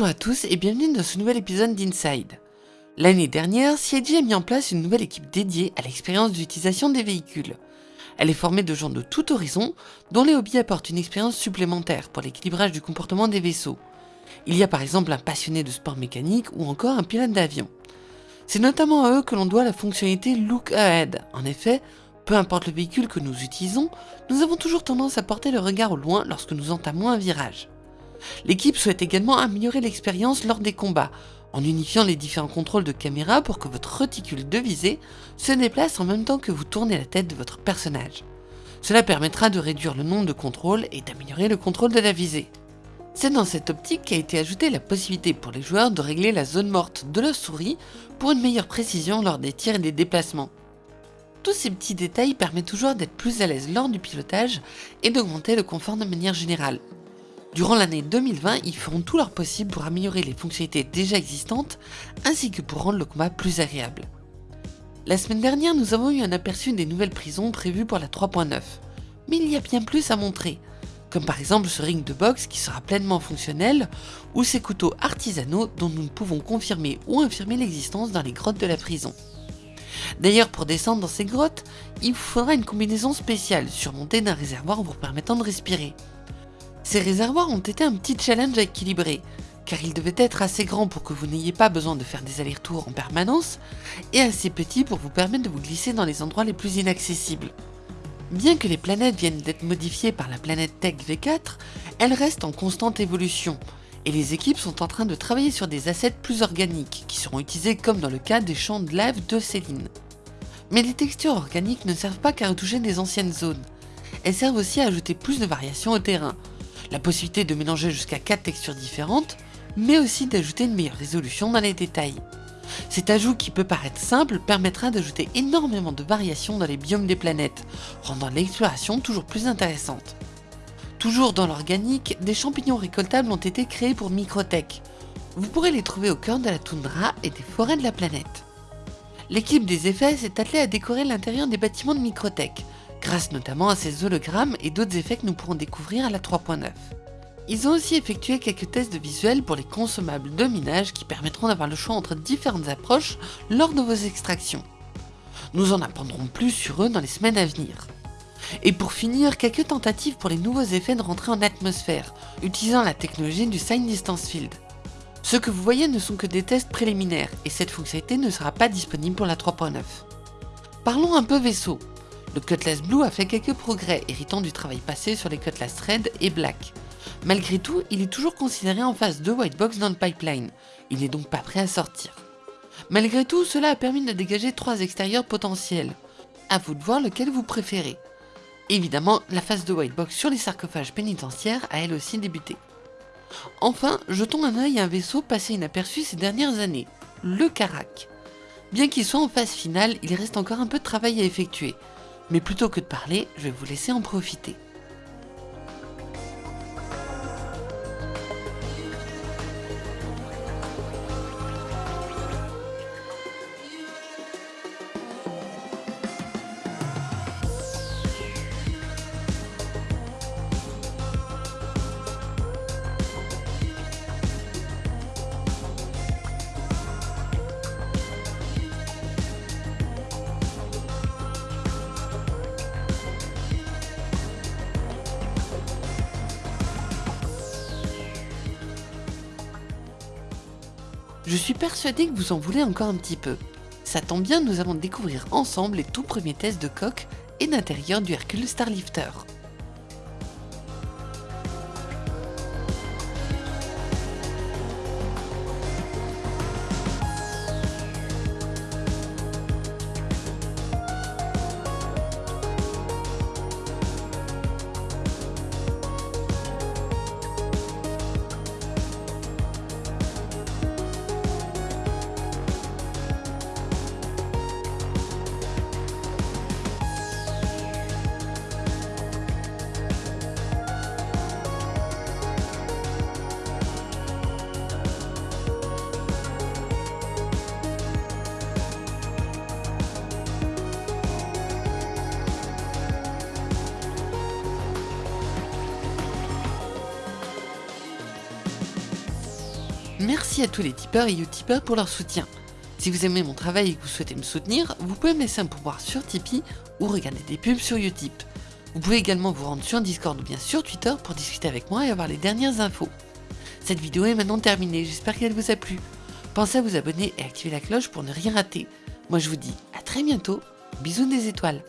Bonjour à tous et bienvenue dans ce nouvel épisode d'Inside. L'année dernière, CIG a mis en place une nouvelle équipe dédiée à l'expérience d'utilisation des véhicules. Elle est formée de gens de tout horizon, dont les hobbies apportent une expérience supplémentaire pour l'équilibrage du comportement des vaisseaux. Il y a par exemple un passionné de sport mécanique ou encore un pilote d'avion. C'est notamment à eux que l'on doit la fonctionnalité Look Ahead. En effet, peu importe le véhicule que nous utilisons, nous avons toujours tendance à porter le regard au loin lorsque nous entamons un virage. L'équipe souhaite également améliorer l'expérience lors des combats, en unifiant les différents contrôles de caméra pour que votre réticule de visée se déplace en même temps que vous tournez la tête de votre personnage. Cela permettra de réduire le nombre de contrôles et d'améliorer le contrôle de la visée. C'est dans cette optique qu'a été ajoutée la possibilité pour les joueurs de régler la zone morte de la souris pour une meilleure précision lors des tirs et des déplacements. Tous ces petits détails permettent toujours d'être plus à l'aise lors du pilotage et d'augmenter le confort de manière générale. Durant l'année 2020, ils feront tout leur possible pour améliorer les fonctionnalités déjà existantes, ainsi que pour rendre le combat plus agréable. La semaine dernière, nous avons eu un aperçu des nouvelles prisons prévues pour la 3.9, mais il y a bien plus à montrer, comme par exemple ce ring de boxe qui sera pleinement fonctionnel, ou ces couteaux artisanaux dont nous ne pouvons confirmer ou infirmer l'existence dans les grottes de la prison. D'ailleurs, pour descendre dans ces grottes, il vous faudra une combinaison spéciale surmontée d'un réservoir vous permettant de respirer. Ces réservoirs ont été un petit challenge à équilibrer, car ils devaient être assez grands pour que vous n'ayez pas besoin de faire des allers-retours en permanence, et assez petits pour vous permettre de vous glisser dans les endroits les plus inaccessibles. Bien que les planètes viennent d'être modifiées par la planète Tech V4, elles restent en constante évolution, et les équipes sont en train de travailler sur des assets plus organiques, qui seront utilisés comme dans le cas des champs de lave de Céline. Mais les textures organiques ne servent pas qu'à retoucher des anciennes zones, elles servent aussi à ajouter plus de variations au terrain, la possibilité de mélanger jusqu'à 4 textures différentes, mais aussi d'ajouter une meilleure résolution dans les détails. Cet ajout qui peut paraître simple permettra d'ajouter énormément de variations dans les biomes des planètes, rendant l'exploration toujours plus intéressante. Toujours dans l'organique, des champignons récoltables ont été créés pour Microtech. Vous pourrez les trouver au cœur de la toundra et des forêts de la planète. L'équipe des effets s'est attelée à décorer l'intérieur des bâtiments de Microtech, grâce notamment à ces hologrammes et d'autres effets que nous pourrons découvrir à la 3.9. Ils ont aussi effectué quelques tests de visuel pour les consommables de minage qui permettront d'avoir le choix entre différentes approches lors de vos extractions. Nous en apprendrons plus sur eux dans les semaines à venir. Et pour finir, quelques tentatives pour les nouveaux effets de rentrée en atmosphère, utilisant la technologie du Sign Distance Field. Ce que vous voyez ne sont que des tests préliminaires, et cette fonctionnalité ne sera pas disponible pour la 3.9. Parlons un peu vaisseau. Le Cutlass Blue a fait quelques progrès, héritant du travail passé sur les Cutlass Red et Black. Malgré tout, il est toujours considéré en phase de white box dans le pipeline, il n'est donc pas prêt à sortir. Malgré tout, cela a permis de dégager trois extérieurs potentiels. A vous de voir lequel vous préférez. Évidemment, la phase de white box sur les sarcophages pénitentiaires a elle aussi débuté. Enfin, jetons un œil à un vaisseau passé inaperçu ces dernières années, le Karak. Bien qu'il soit en phase finale, il reste encore un peu de travail à effectuer, mais plutôt que de parler, je vais vous laisser en profiter. Je suis persuadé que vous en voulez encore un petit peu. Ça tombe bien, nous allons découvrir ensemble les tout premiers tests de coque et d'intérieur du Hercule Starlifter. Merci à tous les tipeurs et utipeurs pour leur soutien. Si vous aimez mon travail et que vous souhaitez me soutenir, vous pouvez me laisser un pouvoir sur Tipeee ou regarder des pubs sur Utip. Vous pouvez également vous rendre sur Discord ou bien sur Twitter pour discuter avec moi et avoir les dernières infos. Cette vidéo est maintenant terminée, j'espère qu'elle vous a plu. Pensez à vous abonner et activer la cloche pour ne rien rater. Moi je vous dis à très bientôt, bisous des étoiles